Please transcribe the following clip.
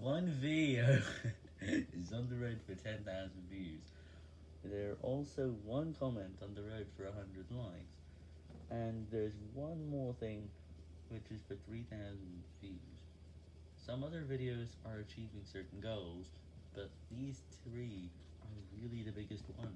one video is on the road for 10,000 views. There are also one comment on the road for 100 likes. And there's one more thing, which is for 3,000 views. Some other videos are achieving certain goals, but these three are really the biggest ones